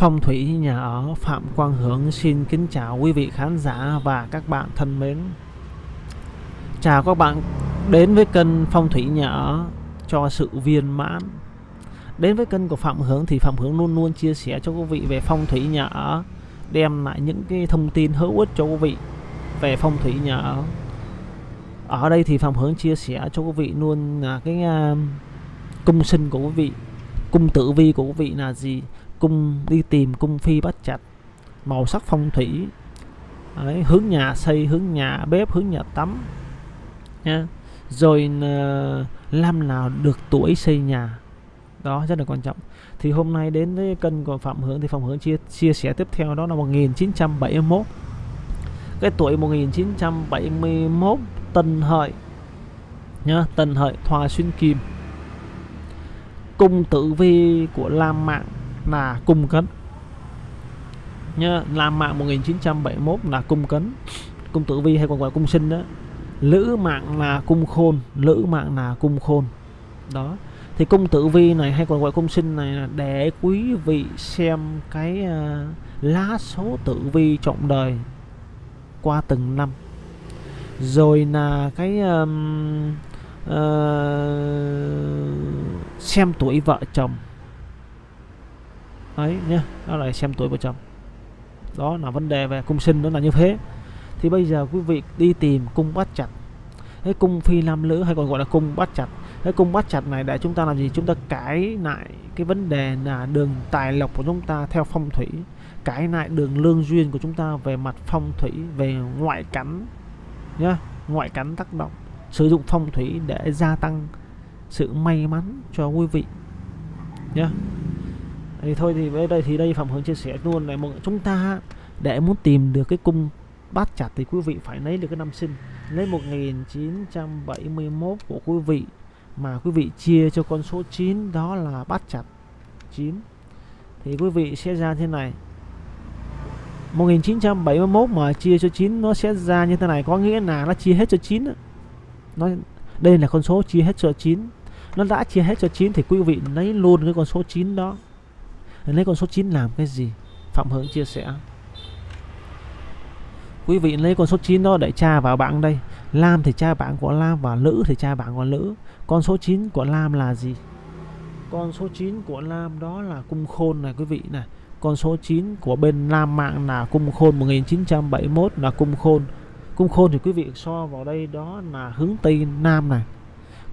Phong thủy nhà ở Phạm Quang Hướng xin kính chào quý vị khán giả và các bạn thân mến. Chào các bạn đến với kênh Phong thủy nhà ở cho sự viên mãn. Đến với kênh của Phạm Hướng thì Phạm Hướng luôn luôn chia sẻ cho quý vị về phong thủy nhà ở, đem lại những cái thông tin hữu ích cho quý vị về phong thủy nhà ở. Ở đây thì Phạm Hướng chia sẻ cho quý vị luôn là cái uh, cung sinh của quý vị, cung tử vi của quý vị là gì, cung đi tìm cung phi bát chặt màu sắc phong thủy. Đấy, hướng nhà xây hướng nhà bếp hướng nhà tắm nha. Rồi ờ, uh, năm nào được tuổi xây nhà. Đó rất là quan trọng. Thì hôm nay đến với kênh của phạm hướng thì phạm hướng chia chia sẻ tiếp theo đó là 1971 cái tuổi 1971 tân hợi nhá tân hợi thoa xuyên kim. Cung tử vi của lam mạng là cung cấn nhá làm mạng 1971 là cung cấn cung tử vi hay còn gọi cung sinh đó. Lữ mạng là cung khôn lữ mạng là cung khôn. Đó. Thì cung tử vi này hay còn gọi cung sinh này là để quý vị xem cái uh, lá số tử vi trọng đời qua từng năm. Rồi là cái um, uh, xem tuổi vợ chồng ấy nhé đó là xem tuổi vợ chồng. Đó là vấn đề về cung sinh đó là như thế. Thì bây giờ quý vị đi tìm cung bát chặt. Cái cung phi nam nữ hay còn gọi là cung bát chặt. Cái cung bát chặt này để chúng ta làm gì? Chúng ta cải lại cái vấn đề là đường tài lộc của chúng ta theo phong thủy. Cải lại đường lương duyên của chúng ta về mặt phong thủy, về ngoại cảnh, nhá, ngoại cảnh tác động. Sử dụng phong thủy để gia tăng sự may mắn cho quý vị, nhá thì thôi thì với đây thì đây phạm hướng chia sẻ luôn này một chúng ta để muốn tìm được cái cung bát chặt thì quý vị phải lấy được cái năm sinh. Lấy 1971 của quý vị mà quý vị chia cho con số 9 đó là bát chặt 9 thì quý vị sẽ ra thế này. 1971 mà chia cho 9 nó sẽ ra như thế này. Có nghĩa là nó chia hết cho 9 nó đây là con số chia hết cho 9 nó đã chia hết cho 9 thì quý vị lấy luôn cái con số 9 đó lấy con số 9 làm cái gì? Phạm Hưởng chia sẻ. Quý vị lấy con số 9 đó để tra vào bảng đây. Lam thì tra bảng của Lam và Lữ thì tra bảng của Lữ. Con số 9 của Lam là gì? Con số 9 của Lam đó là cung khôn này, quý vị này. Con số 9 của bên Lam mạng là cung khôn 1971 là cung khôn. Cung khôn thì quý vị so vào đây đó là hướng Tây Nam này.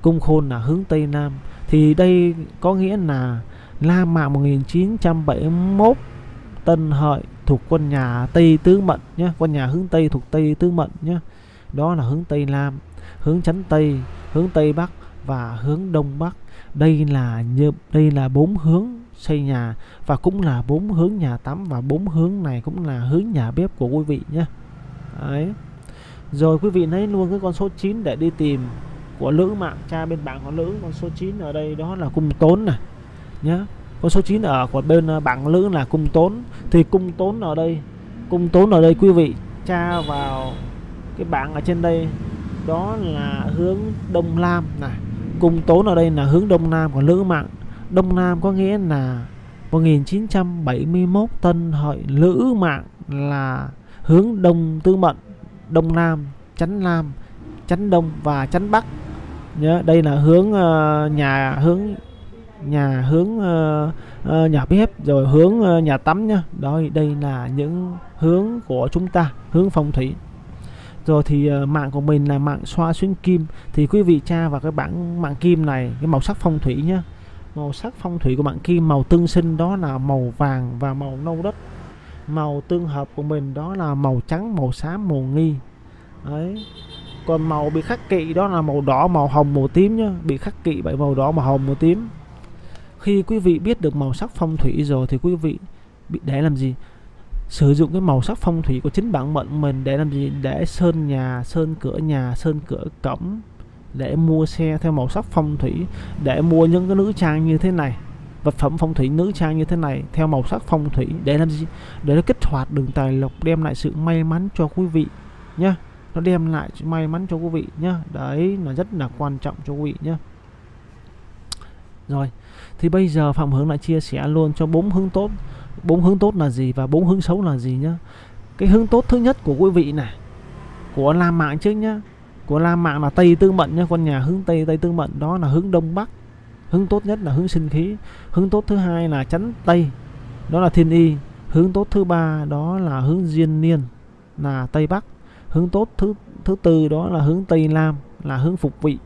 Cung khôn là hướng Tây Nam. Thì đây có nghĩa là La Mã 1971 Tân Hợi thuộc quân nhà Tây Tứ Mận nhé, quân nhà hướng Tây thuộc Tây Tứ Mận nhé. Đó là hướng Tây Nam, hướng Chánh Tây, hướng Tây Bắc và hướng Đông Bắc. Đây là như đây là bốn hướng xây nhà và cũng là bốn hướng nhà tắm và bốn hướng này cũng là hướng nhà bếp của quý vị nhé. Đấy. rồi quý vị lấy luôn cái con số 9 để đi tìm của lữ mạng, cha bên bảng của lữ, con số 9 ở đây đó là cung tốn này nhé con số 9 ở của bên à, bảng lữ là cung tốn. Thì cung tốn ở đây cung tốn ở đây quý vị tra vào cái bảng ở trên đây. Đó là hướng đông nam này cung tốn ở đây là hướng đông nam của lữ mạng. Đông nam có nghĩa là 1971 tân hợi lữ mạng là hướng đông tư mận đông nam chánh nam chánh đông và chánh bắc. Nhớ đây là hướng uh, nhà hướng nhà hướng uh, uh, nhà bếp rồi hướng uh, nhà tắm nhá. Đó đây là những hướng của chúng ta hướng phong thủy. Rồi thì uh, mạng của mình là mạng xoa xuyên kim. Thì quý vị tra vào cái bảng mạng kim này cái màu sắc phong thủy nhá. Màu sắc phong thủy của mạng kim màu tương sinh đó là màu vàng và màu nâu đất. Màu tương hợp của mình đó là màu trắng màu xám màu nghi. Đấy. Còn màu bị khắc kỵ đó là màu đỏ màu hồng màu tím nhá. Bị khắc kỵ bởi màu đỏ màu hồng màu tím khi quý vị biết được màu sắc phong thủy rồi thì quý vị bị để làm gì? Sử dụng cái màu sắc phong thủy của chính bản mệnh mình để làm gì? Để sơn nhà, sơn cửa nhà, sơn cửa cổng để mua xe theo màu sắc phong thủy, để mua những cái nữ trang như thế này, vật phẩm phong thủy nữ trang như thế này theo màu sắc phong thủy để làm gì? Để nó kích hoạt đường tài lộc, đem lại sự may mắn cho quý vị nhá. Nó đem lại sự may mắn cho quý vị nhá. Đấy là rất là quan trọng cho quý vị nhá. Rồi thì bây giờ phạm hướng lại chia sẻ luôn cho bốn hướng tốt. Bốn hướng tốt là gì và bốn hướng xấu là gì nhá. Cái hướng tốt thứ nhất của quý vị này, của lam mạng trước nhá. Của lam mạng là tây tương mệnh nhá, con nhà hướng tây tây tương mệnh đó là hướng đông bắc. Hướng tốt nhất là hướng sinh khí. Hướng tốt thứ hai là chắn tây. Đó là thiên y. Hướng tốt thứ ba đó là hướng diên niên, là tây bắc. Hướng tốt thứ thứ tư đó là hướng tây nam, là hướng phục vị.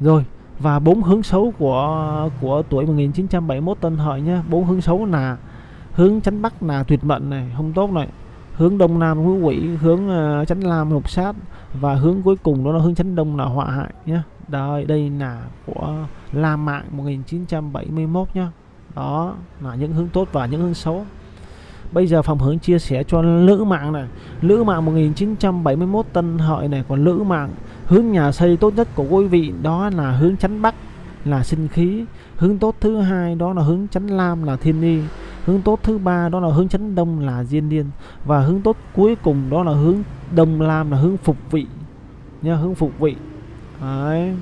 Rồi và bốn hướng xấu của của tuổi 1971 Tân Hợi nhé. Bốn hướng xấu là hướng chánh bắc là tuyệt mệnh này không tốt này. Hướng đông nam ngũ quỷ hướng uh, chánh nam lục sát. Và hướng cuối cùng đó là hướng chánh đông là họa hại nhé. Đây đây là của La Mạng 1971 nhá đó là những hướng tốt và những hướng xấu. Bây giờ phòng hướng chia sẻ cho lữ mạng này. Lữ mạng 1971 Tân Hợi này Còn lữ mạng hướng nhà xây tốt nhất của quý vị Đó là hướng chánh Bắc, là sinh khí. Hướng tốt thứ hai đó là hướng chánh Lam, là thiên y Hướng tốt thứ ba đó là hướng chánh Đông, là diên niên Và hướng tốt cuối cùng đó là hướng Đông Lam, là hướng phục vị nha Hướng phục vị. Đấy.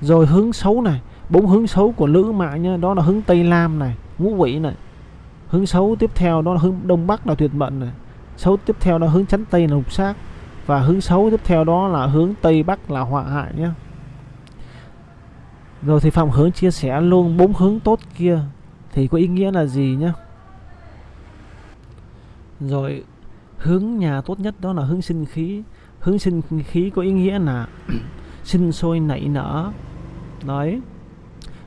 Rồi hướng xấu này, bốn hướng xấu của lữ mạng nha đó là hướng tây lam này, ngũ vị này. Hướng xấu tiếp theo đó là hướng đông bắc là tuyệt mệnh này. Xấu tiếp theo đó là hướng chánh tây là lục sát và hướng xấu tiếp theo đó là hướng tây bắc là họa hại nhé. Rồi thì phạm hướng chia sẻ luôn bốn hướng tốt kia thì có ý nghĩa là gì nhá rồi, hướng nhà tốt nhất đó là hướng sinh khí. Hướng sinh khí có ý nghĩa là sinh sôi nảy nở. Đấy.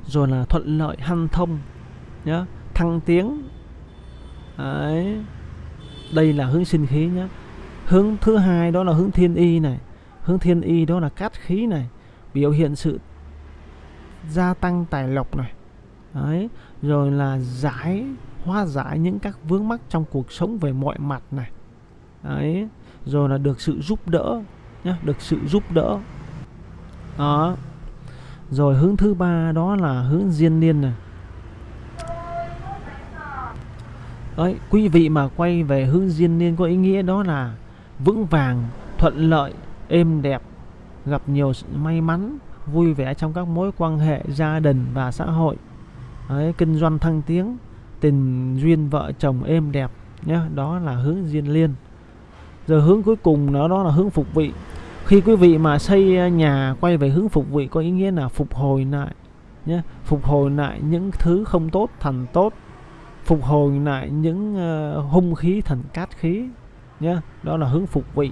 Rồi là thuận lợi hanh thông nhá thăng tiến. Đấy. đây là hướng sinh khí nhé hướng thứ hai đó là hướng thiên y này. Hướng thiên y đó là cát khí này. Biểu hiện sự gia tăng tài lộc này. Đấy. rồi là giải hóa giải những các vướng mắc trong cuộc sống về mọi mặt này. Đấy. rồi là được sự giúp đỡ nhá được sự giúp đỡ. Đó. Rồi hướng thứ ba đó là hướng diên niên này. Đấy, quý vị mà quay về hướng diên niên có ý nghĩa đó là vững vàng, thuận lợi, êm đẹp, gặp nhiều may mắn, vui vẻ trong các mối quan hệ gia đình và xã hội. Đấy, kinh doanh thăng tiến, tình duyên vợ chồng êm đẹp nhé, đó là hướng diên liên. giờ hướng cuối cùng đó đó là hướng phục vị. Khi quý vị mà xây nhà quay về hướng phục vị có ý nghĩa là phục hồi lại nhé, phục hồi lại những thứ không tốt thành tốt phục hồi lại những uh, hung khí thành cát khí nhé đó là hướng phục vị.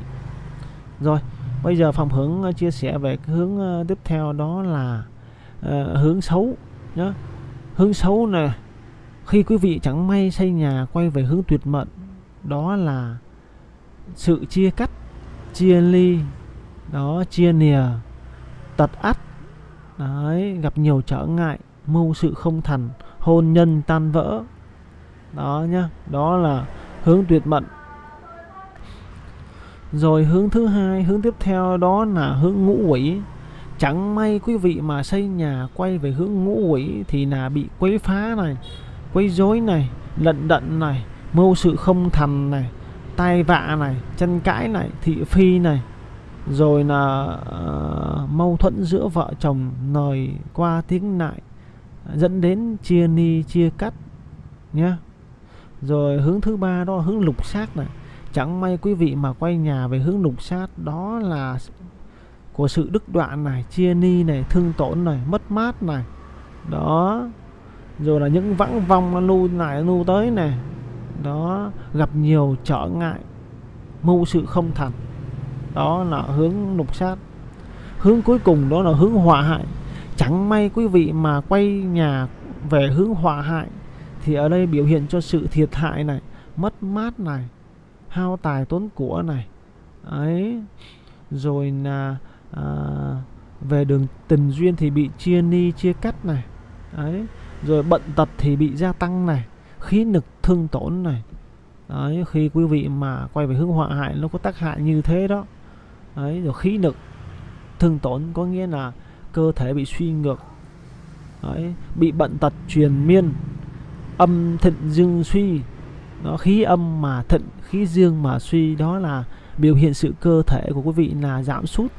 Rồi bây giờ phòng hướng ờ, chia sẻ về cái hướng ờ, tiếp theo đó là uh, hướng xấu nhé hướng xấu này khi quý vị chẳng may xây nhà quay về hướng tuyệt mệnh đó là sự chia cắt chia ly đó chia nìa tật ắt đấy gặp nhiều trở ngại mưu sự không thành hôn nhân tan vỡ. Đó nhá đó là hướng tuyệt mệnh rồi hướng thứ hai hướng tiếp theo đó là hướng ngũ quỷ. Chẳng may quý vị mà xây nhà quay về hướng ngũ quỷ thì là bị quấy phá này quấy rối này lận đận này mưu sự không thành này tai vạ này chân cãi này thị phi này. Rồi là uh, mâu thuẫn giữa vợ chồng nời qua tiếng lại dẫn đến chia ni chia cắt nhé rồi hướng thứ ba đó là hướng lục sát này chẳng may quý vị mà quay nhà về hướng lục sát đó là của sự đứt đoạn này, chia ni này, thương tổn này, mất mát này. Đó. Rồi là những vãng vong nó nu lại nu tới này. Đó. Gặp nhiều trở ngại, mưu sự không thành. Đó là hướng lục sát hướng cuối cùng đó là hướng hòa hại. Chẳng may quý vị mà quay nhà về hướng hòa hại, thì ở đây biểu hiện cho sự thiệt hại này, mất mát này hao tài tốn của này. Ấy rồi là à, về đường tình duyên thì bị chia ni chia cắt này. Ấy rồi bận tật thì bị gia tăng này. Khí nực thương tổn này. Đấy khi quý vị mà quay về hướng họa hại nó có tác hại như thế đó. Đấy rồi khí nực thương tổn có nghĩa là cơ thể bị suy ngược. Đấy bị bận tật truyền miên âm thịnh dương suy nó khí âm mà thịnh khí dương mà suy đó là biểu hiện sự cơ thể của quý vị là giảm sút.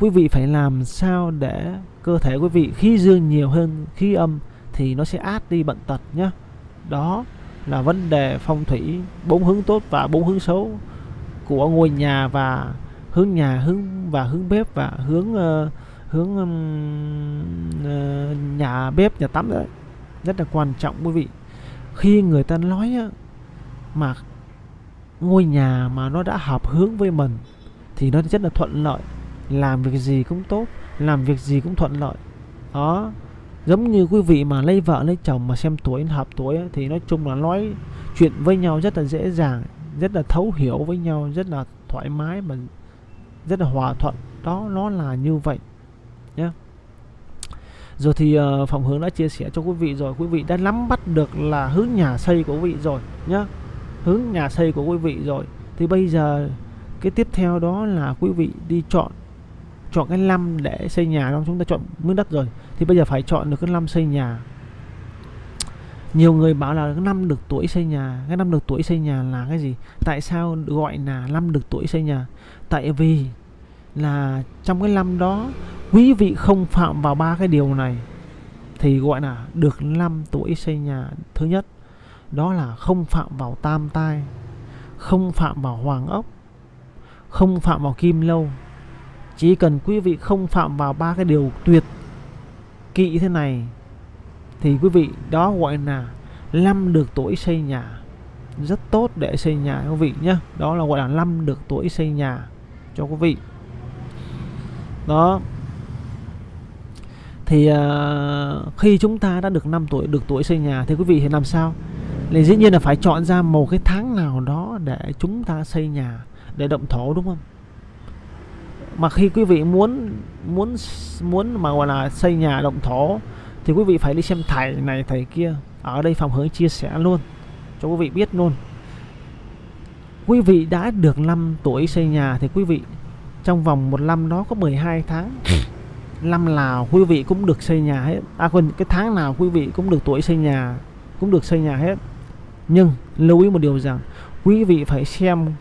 Quý vị phải làm sao để cơ thể quý vị khí dương nhiều hơn khí âm thì nó sẽ át đi bệnh tật nhé đó là vấn đề phong thủy bốn hướng tốt và bốn hướng xấu của ngôi nhà và hướng nhà hướng và hướng bếp và hướng uh, hướng um, uh, nhà bếp nhà tắm đấy. Rất là quan trọng quý vị. Khi người ta nói mà ngôi nhà mà nó đã hợp hướng với mình thì nó rất là thuận lợi. Làm việc gì cũng tốt làm việc gì cũng thuận lợi. Đó giống như quý vị mà lấy vợ lấy chồng mà xem tuổi hợp tuổi ấy, thì nói chung là nói chuyện với nhau rất là dễ dàng rất là thấu hiểu với nhau rất là thoải mái mà rất là hòa thuận. Đó nó là như vậy nhé rồi thì ờ, uh, phòng hướng đã chia sẻ cho quý vị rồi quý vị đã nắm bắt được là hướng nhà xây của quý vị rồi nhé hướng nhà xây của quý vị rồi, thì bây giờ cái tiếp theo đó là quý vị đi chọn chọn cái năm để xây nhà đó, chúng ta chọn miếng đất rồi, thì bây giờ phải chọn được cái năm xây nhà. Nhiều người bảo là cái năm được tuổi xây nhà, cái năm được tuổi xây nhà là cái gì? Tại sao gọi là năm được tuổi xây nhà? Tại vì là trong cái năm đó, quý vị không phạm vào ba cái điều này, thì gọi là được năm tuổi xây nhà thứ nhất đó là không phạm vào tam tai không phạm vào hoàng ốc không phạm vào kim lâu. Chỉ cần quý vị không phạm vào ba cái điều tuyệt kỵ thế này thì quý vị đó gọi là năm được tuổi xây nhà. Rất tốt để xây nhà quý vị nhé đó là gọi là năm được tuổi xây nhà cho quý vị. Đó. Thì uh, khi chúng ta đã được 5 tuổi được tuổi xây nhà thì quý vị thì làm sao? Thì dĩ nhiên là phải chọn ra một cái tháng nào đó để chúng ta xây nhà, để động thổ, đúng không? Mà khi quý vị muốn muốn muốn mà, gọi là, xây nhà động thổ, thì quý vị phải đi xem thầy này, thầy kia. Ở đây phòng hướng chia sẻ luôn, cho quý vị biết luôn. Quý vị đã được 5 tuổi xây nhà thì quý vị, trong vòng một năm đó có 12 tháng. Năm nào quý vị cũng được xây nhà hết. À quên, cái tháng nào quý vị cũng được tuổi xây nhà, cũng được xây nhà hết nhưng lưu ý một điều rằng, quý vị phải xem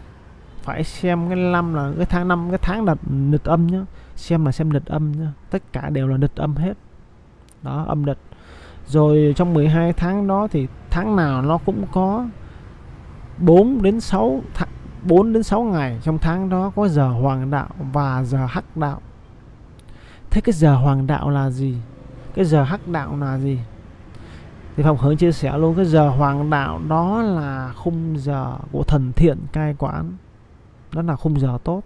phải xem cái năm là cái tháng năm, cái tháng là lịch âm nhá. Xem là xem lịch âm nhá. Tất cả đều là lịch âm hết. Đó, âm lịch rồi trong 12 tháng đó thì tháng nào nó cũng có 4 đến 6 tháng 4 đến 6 ngày trong tháng đó có giờ hoàng đạo và giờ hắc đạo. Thế cái giờ hoàng đạo là gì? Cái giờ hắc đạo là gì? Thì Phòng Hướng chia sẻ luôn, cái giờ hoàng đạo đó là khung giờ của thần thiện cai quản. Đó là khung giờ tốt.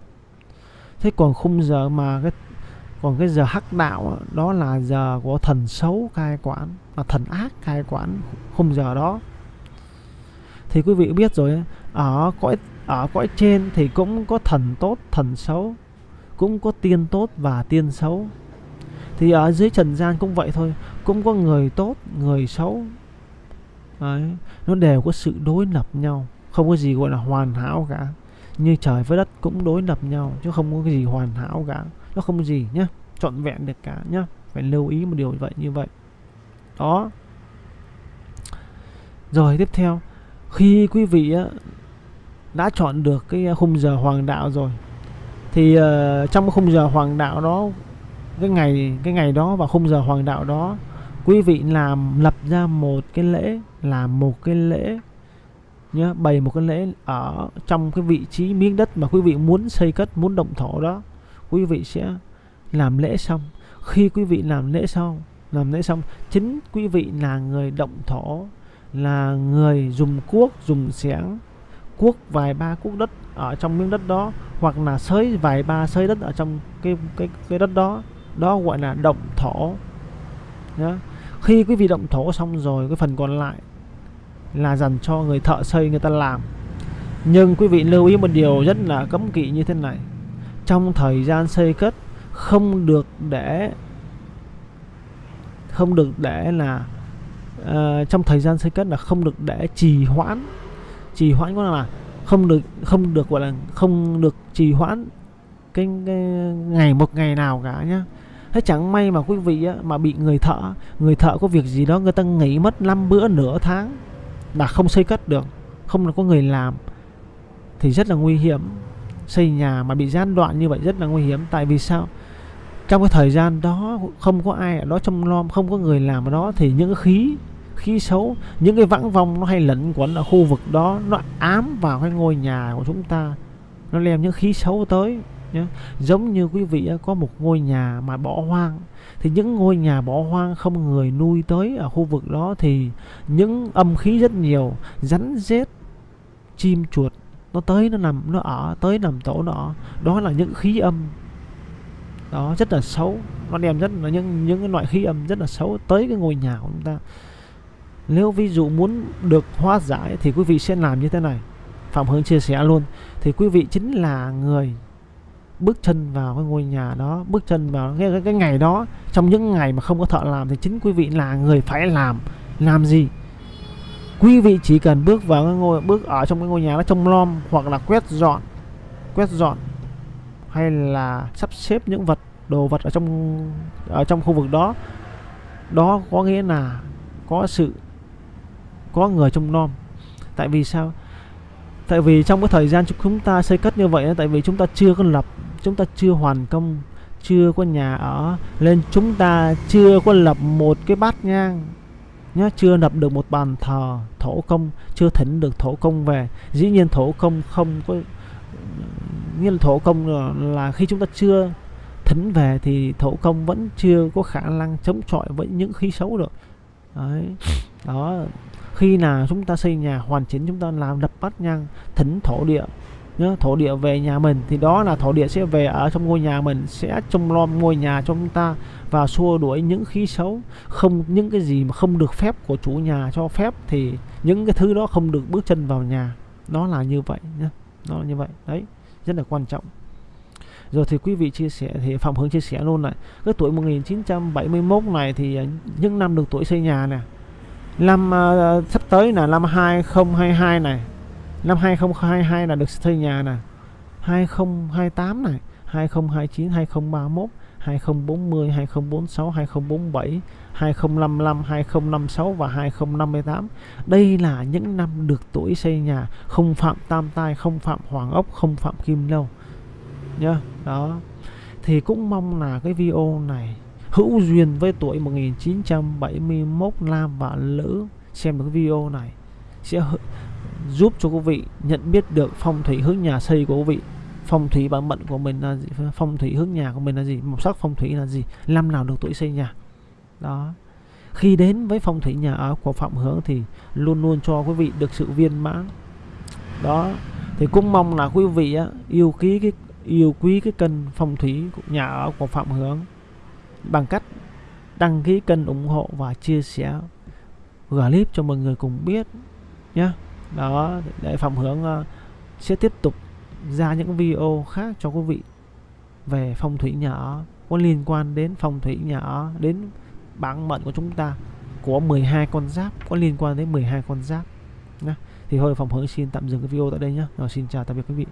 Thế còn khung giờ mà cái, còn cái giờ hắc đạo đó là giờ của thần xấu cai quản, là thần ác cai quản khung giờ đó. Thì quý vị biết rồi ở cõi ở cõi trên thì cũng có thần tốt, thần xấu, cũng có tiên tốt và tiên xấu. Thì ở dưới trần gian cũng vậy thôi cũng có người tốt, người xấu. Đấy. nó đều có sự đối lập nhau, không có gì gọi là hoàn hảo cả. Như trời với đất cũng đối lập nhau, chứ không có cái gì hoàn hảo cả. Nó không có gì nhá, trọn vẹn được cả nhá. Phải lưu ý một điều vậy, như vậy. Đó. Rồi tiếp theo, khi quý vị đã chọn được cái à, khung giờ hoàng đạo rồi, thì ờ, trong cái khung giờ hoàng đạo đó, cái ngày cái ngày đó và khung giờ hoàng đạo đó quý vị làm, lập ra một cái lễ, làm một cái lễ, nhớ, bày một cái lễ ở trong cái vị trí miếng đất mà quý vị muốn xây cất, muốn động thổ đó. Quý vị sẽ làm lễ xong. Khi quý vị làm lễ xong, làm lễ xong, chính quý vị là người động thổ, là người dùng cuốc, dùng xẻng, cuốc vài ba cuốc đất ở trong miếng đất đó, hoặc là xới vài ba xới đất ở trong cái cái cái đất đó. Đó gọi là động thổ. Nhá khi quý vị động thổ xong rồi cái phần còn lại là dành cho người thợ xây người ta làm. Nhưng quý vị lưu ý một điều rất là cấm kỵ như thế này. Trong thời gian xây cất không được để không được để là uh, trong thời gian xây cất là không được để trì hoãn. Trì hoãn có là không được không được gọi là không được trì hoãn cái, cái ngày một ngày nào cả nhá thế chẳng may mà quý vị á, mà bị người thợ người thợ có việc gì đó người ta nghỉ mất 5 bữa nửa tháng là không xây cất được không có người làm thì rất là nguy hiểm. Xây nhà mà bị gián đoạn như vậy rất là nguy hiểm. Tại vì sao? Trong cái thời gian đó không có ai ở đó trông nom không có người làm ở đó thì những khí khí xấu những cái vãng vong nó hay lẫn quẩn ở khu vực đó nó ám vào cái ngôi nhà của chúng ta nó đem những khí xấu tới nhé giống như quý vị có một ngôi nhà mà bỏ hoang. Thì những ngôi nhà bỏ hoang không người nuôi tới ở khu vực đó thì những âm khí rất nhiều, rắn rết, chim chuột, nó tới nó nằm, nó ở, tới nằm tổ nó ở. đó là những khí âm. Đó, rất là xấu. Nó đem rất là những những cái loại khí âm rất là xấu tới cái ngôi nhà của chúng ta. Nếu ví dụ muốn được hóa giải thì quý vị sẽ làm như thế này. Phạm hướng chia sẻ luôn. Thì quý vị chính là người bước chân vào cái ngôi nhà đó bước chân vào cái, cái, cái ngày đó trong những ngày mà không có thợ làm thì chính quý vị là người phải làm. Làm gì? Quý vị chỉ cần bước vào cái ngôi bước ở trong cái ngôi nhà nó trông lom hoặc là quét dọn quét dọn hay là sắp xếp những vật đồ vật ở trong ở trong khu vực đó. Đó có nghĩa là có sự có người trông nom tại vì sao? Tại vì trong cái thời gian chúng ta xây cất như vậy tại vì chúng ta chưa có lập chúng ta chưa hoàn công chưa có nhà ở nên chúng ta chưa có lập một cái bát nhang nhá chưa lập được một bàn thờ thổ công chưa thỉnh được thổ công về. Dĩ nhiên thổ công không có như là thổ công là, là khi chúng ta chưa thỉnh về thì thổ công vẫn chưa có khả năng chống chọi với những khí xấu được. Đấy. Đó. Khi nào chúng ta xây nhà hoàn chỉnh chúng ta làm đập bát nhang thỉnh thổ địa nhớ thổ địa về nhà mình. Thì đó là thổ địa sẽ về ở trong ngôi nhà mình sẽ trông nom ngôi nhà cho chúng ta và xua đuổi những khí xấu. Không những cái gì mà không được phép của chủ nhà cho phép thì những cái thứ đó không được bước chân vào nhà. Nó là như vậy nhé nó là như vậy. Đấy rất là quan trọng. Rồi thì quý vị chia sẻ thì Phạm Hướng chia sẻ luôn này. Cái tuổi 1971 này thì những năm được tuổi xây nhà nè. Năm uh, sắp tới là năm 2022 này năm 2022 là được xây nhà nè 2028 này 2029 2031 2040 2046 2047 2055 2056 và 2058 đây là những năm được tuổi xây nhà không phạm tam tai không phạm hoàng ốc không phạm kim lâu nhá đó thì cũng mong là cái video này hữu duyên với tuổi 1971 nam và nữ xem được cái video này sẽ giúp cho quý vị nhận biết được phong thủy hướng nhà xây của quý vị. Phong thủy bản mệnh của mình là gì? Phong thủy hướng nhà của mình là gì? Màu sắc phong thủy là gì? Năm nào được tuổi xây nhà? Đó. Khi đến với phong thủy nhà ở của phạm hướng thì luôn luôn cho quý vị được sự viên mãn. Đó. Thì cũng mong là quý vị á, yêu quý cái yêu quý cái kênh phong thủy nhà ở của phạm hướng bằng cách đăng ký kênh ủng hộ và chia sẻ clip cho mọi người cùng biết nhé đó để phạm hướng uh, sẽ tiếp tục ra những video khác cho quý vị về phong thủy nhà ở có liên quan đến phong thủy nhà ở đến bản mệnh của chúng ta của 12 con giáp có liên quan đến 12 con giáp nhé thì thôi phòng hướng xin tạm dừng cái video tại đây nhé rồi xin chào tạm biệt quý vị.